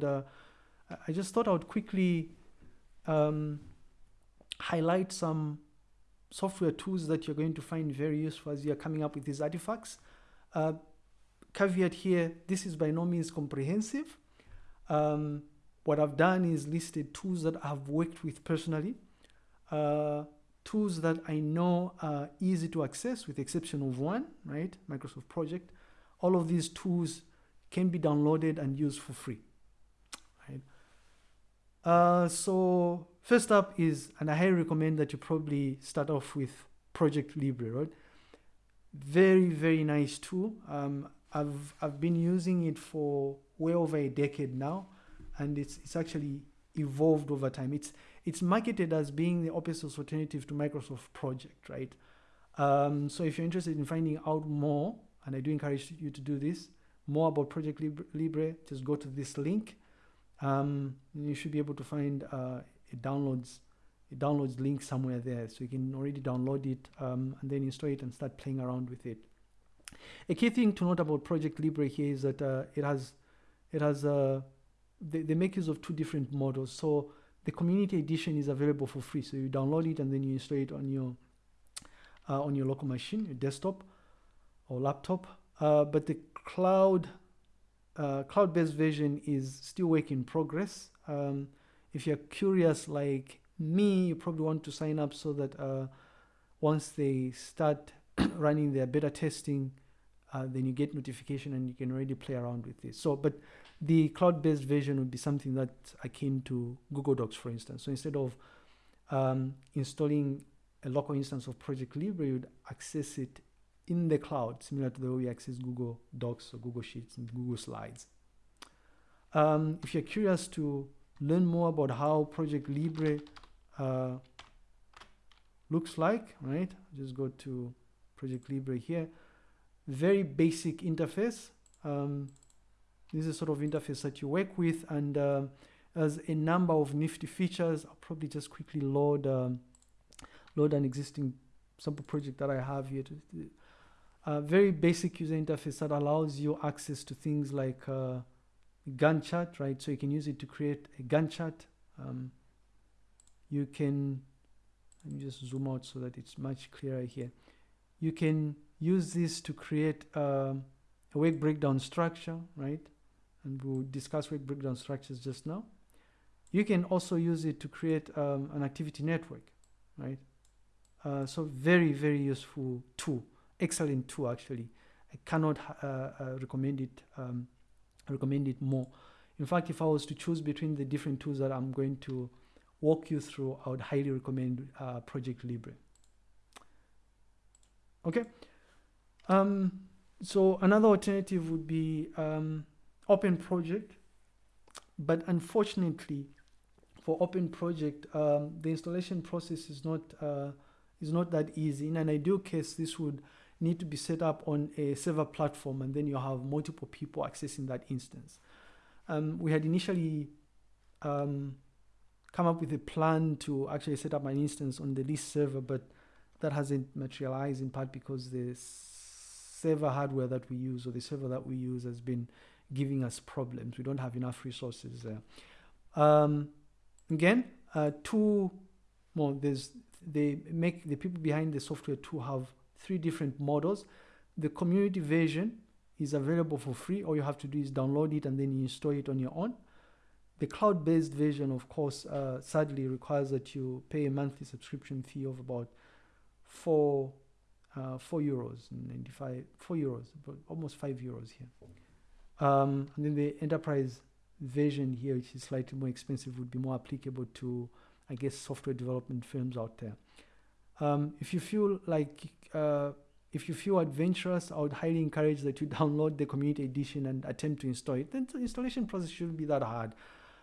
would, uh, I just thought I would quickly um, highlight some software tools that you're going to find very useful as you're coming up with these artifacts. Uh, caveat here, this is by no means comprehensive. Um, what I've done is listed tools that I've worked with personally, uh, tools that I know are easy to access with the exception of one, right? Microsoft Project. All of these tools can be downloaded and used for free? Uh, so first up is, and I highly recommend that you probably start off with Project Libre, right? Very, very nice tool. Um, I've, I've been using it for way over a decade now, and it's, it's actually evolved over time. It's, it's marketed as being the open source alternative to Microsoft Project, right? Um, so if you're interested in finding out more, and I do encourage you to do this, more about Project Libre, Libre just go to this link. Um, you should be able to find uh, it downloads it downloads link somewhere there. So you can already download it um, and then install it and start playing around with it. A key thing to note about project libre here is that uh, it has it has uh, they, they make use of two different models. So the community edition is available for free. So you download it and then you install it on your uh, on your local machine your desktop or laptop. Uh, but the cloud uh, cloud-based version is still work in progress um, if you're curious like me, you probably want to sign up so that uh, once they start running their beta testing, uh, then you get notification and you can already play around with this. So, but the cloud-based version would be something that akin to Google Docs, for instance. So instead of um, installing a local instance of Project Libre, you'd access it in the cloud, similar to the way we access Google Docs or Google Sheets and Google Slides. Um, if you're curious to learn more about how Project Libre uh, looks like, right? Just go to Project Libre here. Very basic interface. Um, this is sort of interface that you work with and uh, as a number of nifty features. I'll probably just quickly load um, load an existing sample project that I have here. To, uh, very basic user interface that allows you access to things like uh, Gantt chart, right? So you can use it to create a Gantt chart. Um, you can, let me just zoom out so that it's much clearer here. You can use this to create um, a work breakdown structure, right? And we'll discuss work breakdown structures just now. You can also use it to create um, an activity network, right? Uh, so very, very useful tool, excellent tool actually. I cannot uh, uh, recommend it um, recommend it more. In fact, if I was to choose between the different tools that I'm going to walk you through, I would highly recommend uh, Project Libre. Okay. Um, so another alternative would be um, Open Project. But unfortunately, for Open Project, um, the installation process is not uh, is not that easy. In an ideal case, this would need to be set up on a server platform and then you have multiple people accessing that instance. Um, we had initially um, come up with a plan to actually set up an instance on the list server, but that hasn't materialized in part because the server hardware that we use or the server that we use has been giving us problems. We don't have enough resources there. Um, again, uh, two, well, there's, they make the people behind the software to have three different models. The community version is available for free. All you have to do is download it and then you install it on your own. The cloud-based version, of course, uh, sadly requires that you pay a monthly subscription fee of about four, uh, four euros, 95, four euros, but almost five euros here. Um, and then the enterprise version here, which is slightly more expensive, would be more applicable to, I guess, software development firms out there. Um, if you feel like, uh, if you feel adventurous, I would highly encourage that you download the community edition and attempt to install it. The installation process shouldn't be that hard.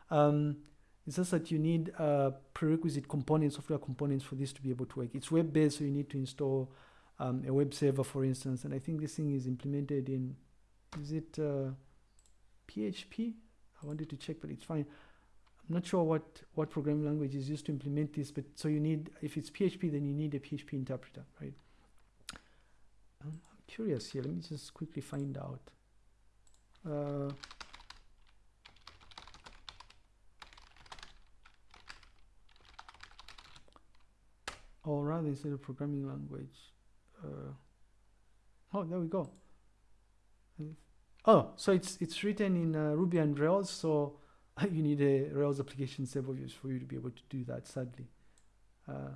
Um, it's just that you need uh, prerequisite components, software components for this to be able to work. It's web-based, so you need to install um, a web server, for instance. And I think this thing is implemented in, is it uh, PHP? I wanted to check, but it's fine. I'm not sure what, what programming language is used to implement this, but so you need, if it's PHP, then you need a PHP interpreter, right? I'm, I'm curious here. Let me just quickly find out. Uh, or rather, instead of programming language, uh, oh, there we go. Uh, oh, so it's it's written in uh, Ruby on Rails, so you need a Rails application several years for you to be able to do that. Sadly, uh,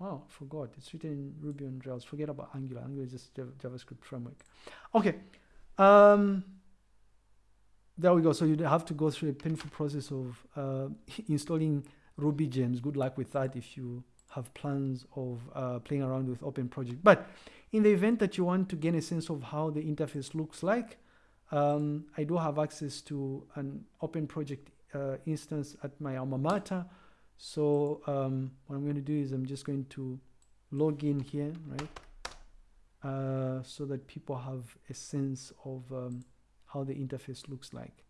oh, forgot it's written in Ruby on Rails. Forget about Angular. Angular is just JavaScript framework. Okay, um, there we go. So you have to go through a painful process of uh, installing Ruby gems. Good luck with that if you have plans of uh, playing around with Open Project. But in the event that you want to gain a sense of how the interface looks like, um, I do have access to an Open Project uh, instance at my alma mater. So um, what I'm going to do is I'm just going to log in here, right? Uh, so that people have a sense of um, how the interface looks like.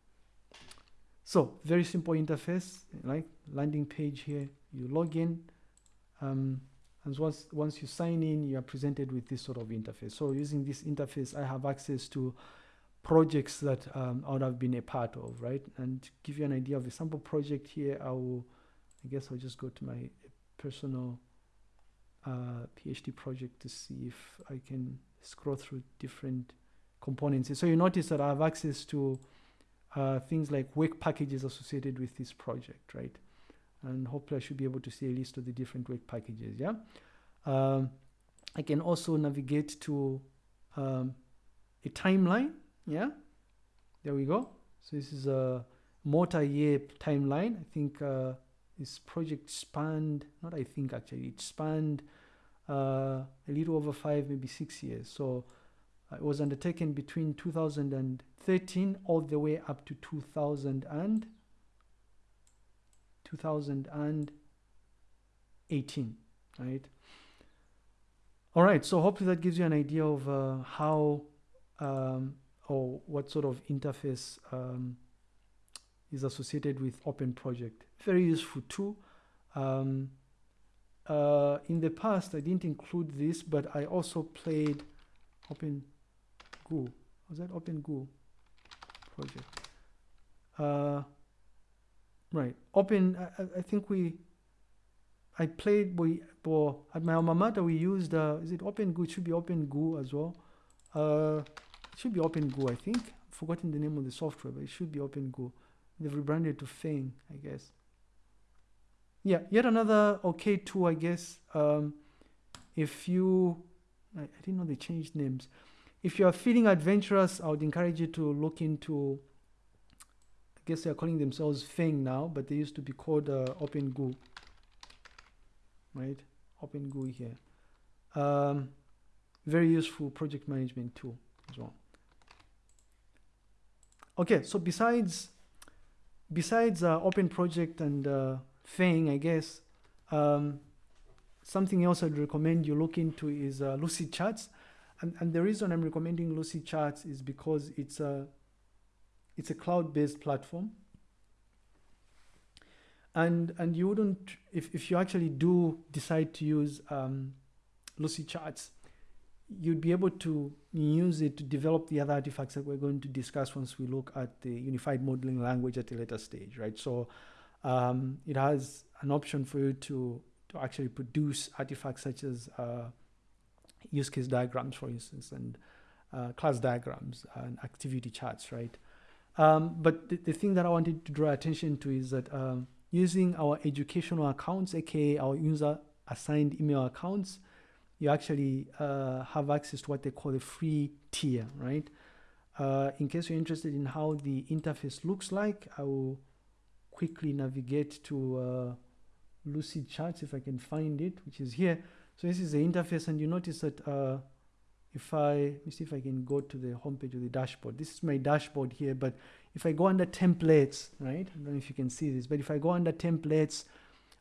So very simple interface, like landing page here. You log in, um, and once once you sign in, you are presented with this sort of interface. So using this interface, I have access to projects that um, I would have been a part of, right? And give you an idea of a sample project here, I will, I guess I'll just go to my personal uh, PhD project to see if I can scroll through different components. So you notice that I have access to uh, things like work packages associated with this project, right? And hopefully I should be able to see a list of the different work packages, yeah? Um, I can also navigate to um, a timeline, yeah? There we go. So this is a multi-year timeline. I think uh, this project spanned, not I think actually, it spanned uh, a little over five, maybe six years. So uh, it was undertaken between 2013 all the way up to 2000 and 2018, right? All right, so hopefully that gives you an idea of uh, how um, or what sort of interface um, is associated with Open Project. Very useful too. Um, uh, in the past, I didn't include this, but I also played Open Goo. Was that Open Goo project? Uh, right. Open. I, I, think we. I played. We well, at my alma mater we used. Uh, is it Open Goo? It should be Open Goo as well. It should be Open Goo. I think. I've forgotten the name of the software, but it should be Open Goo. They've rebranded to Feng, I guess. Yeah, yet another okay tool, I guess. Um, if you, I, I didn't know they changed names. If you are feeling adventurous, I would encourage you to look into, I guess they are calling themselves Feng now, but they used to be called uh, OpenGoo, right? OpenGoo here. Um, very useful project management tool. Okay, so besides besides uh, Open Project and uh, Feng, I guess, um, something else I'd recommend you look into is uh, Lucidcharts. And, and the reason I'm recommending Lucid Charts is because it's a, it's a cloud-based platform. And, and you wouldn't, if, if you actually do decide to use um, Lucidcharts, you'd be able to use it to develop the other artifacts that we're going to discuss once we look at the unified modeling language at a later stage, right? So um, it has an option for you to, to actually produce artifacts such as uh, use case diagrams, for instance, and uh, class diagrams and activity charts, right? Um, but the, the, thing that I wanted to draw attention to is that um, using our educational accounts, aka our user assigned email accounts, you actually uh, have access to what they call the free tier, right? Uh, in case you're interested in how the interface looks like, I will quickly navigate to uh, Lucidcharts if I can find it, which is here. So this is the interface and you notice that uh, if I, let me see if I can go to the homepage of the dashboard. This is my dashboard here, but if I go under templates, right? I don't know if you can see this, but if I go under templates,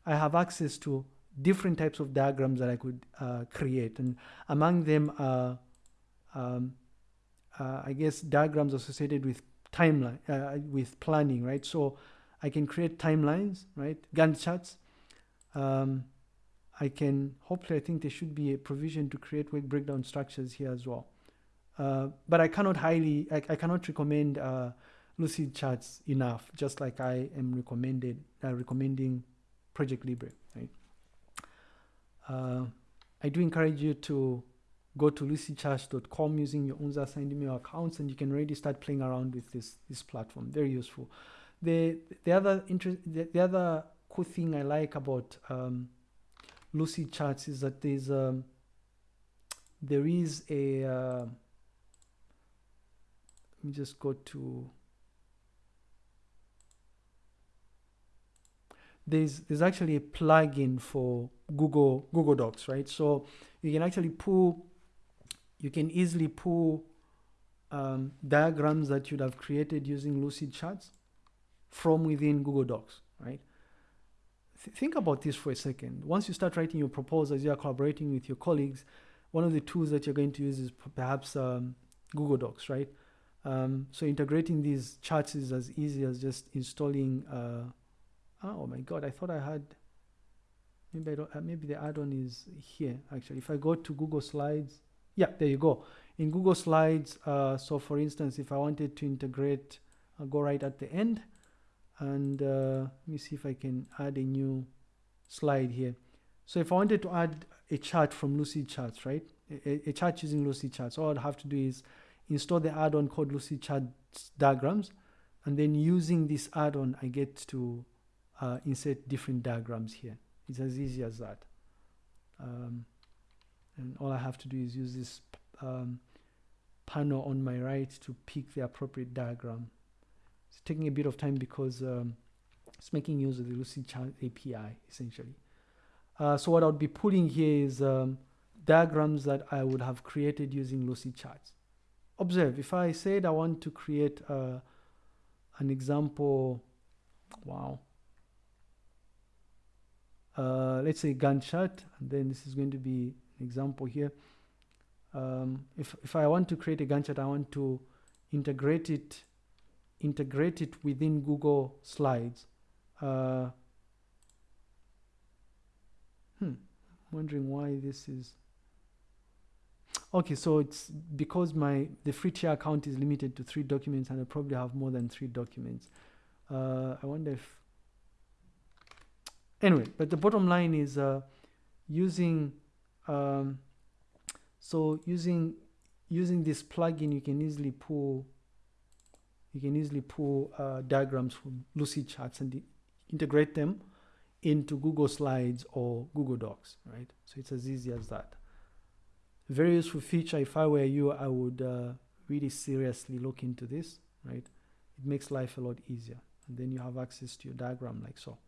I have access to different types of diagrams that I could uh, create. And among them are, um, uh, I guess, diagrams associated with timeline, uh, with planning, right? So I can create timelines, right? Gantt charts. Um, I can, hopefully I think there should be a provision to create work breakdown structures here as well. Uh, but I cannot highly, I, I cannot recommend uh, Lucidcharts enough, just like I am recommended, uh, recommending Project Libre? Uh, I do encourage you to go to lucidcharts.com using your own assigned email accounts and you can already start playing around with this this platform. Very useful. The the other interest the, the other cool thing i like about um, Lucidcharts is that there's um, there is a uh, let me just go to there's there's actually a plugin for Google Google Docs, right? So you can actually pull, you can easily pull um, diagrams that you'd have created using Lucid Charts from within Google Docs, right? Th think about this for a second. Once you start writing your proposals, you are collaborating with your colleagues. One of the tools that you're going to use is perhaps um, Google Docs, right? Um, so integrating these charts is as easy as just installing. Uh, oh my God, I thought I had maybe I don't, uh, maybe the add-on is here actually if I go to Google Slides yeah there you go in Google Slides uh, so for instance if I wanted to integrate I'll go right at the end and uh, let me see if I can add a new slide here so if I wanted to add a chart from Lucid Charts, right a, a chart using Lucid Charts. all I'd have to do is install the add-on called Lucidcharts diagrams and then using this add-on I get to uh, insert different diagrams here it's as easy as that. Um, and all I have to do is use this um, panel on my right to pick the appropriate diagram. It's taking a bit of time because um, it's making use of the Lucidchart API essentially. Uh, so what I would be putting here is um, diagrams that I would have created using Lucidcharts. Observe, if I said I want to create uh, an example, wow, uh, let's say Gantt and then this is going to be an example here. Um, if, if I want to create a Gantt chart, I want to integrate it, integrate it within Google Slides. Uh, hmm, wondering why this is. Okay, so it's because my the free tier account is limited to three documents, and I probably have more than three documents. Uh, I wonder if anyway but the bottom line is uh, using um, so using using this plugin you can easily pull you can easily pull uh, diagrams from Lucidcharts and integrate them into Google Slides or Google Docs right? So it's as easy as that. Very useful feature. If I were you I would uh, really seriously look into this right? It makes life a lot easier. And then you have access to your diagram like so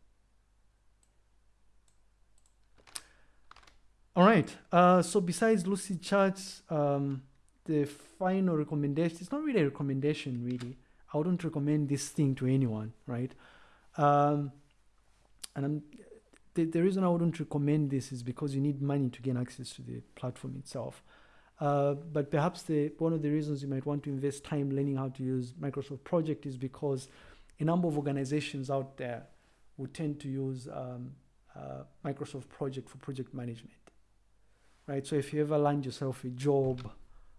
All right. Uh, so besides Lucidcharts, um, the final recommendation, it's not really a recommendation, really. I wouldn't recommend this thing to anyone, right? Um, and I'm, the, the reason I wouldn't recommend this is because you need money to gain access to the platform itself. Uh, but perhaps the one of the reasons you might want to invest time learning how to use Microsoft Project is because a number of organizations out there would tend to use um, uh, Microsoft Project for project management right? So if you ever land yourself a job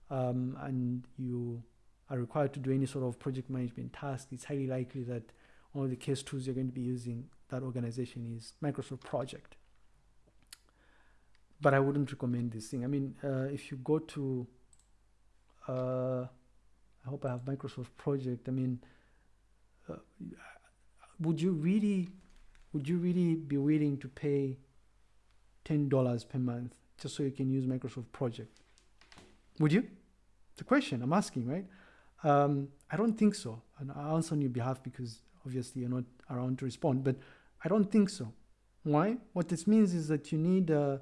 um, and you are required to do any sort of project management task, it's highly likely that one of the case tools you're going to be using that organization is Microsoft Project. But I wouldn't recommend this thing. I mean, uh, if you go to, uh, I hope I have Microsoft Project. I mean, uh, would you really, would you really be willing to pay ten dollars per month just so you can use Microsoft Project. Would you? The question I'm asking, right? Um, I don't think so. And I'll answer on your behalf because obviously you're not around to respond, but I don't think so. Why? What this means is that you need, uh,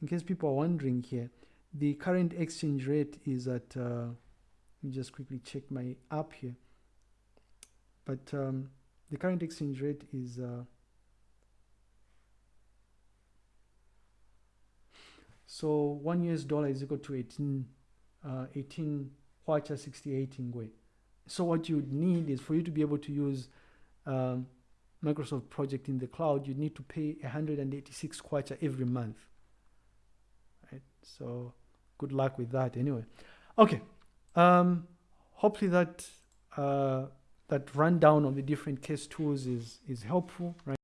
in case people are wondering here, the current exchange rate is at, uh, let me just quickly check my app here. But um, the current exchange rate is uh, So one US dollar is equal to 18, uh, 18 kwacha 68 ngwee. So what you need is for you to be able to use um, Microsoft Project in the cloud, you need to pay 186 kwacha every month. Right? So good luck with that anyway. Okay. Um, hopefully that uh, that rundown of the different case tools is is helpful, right?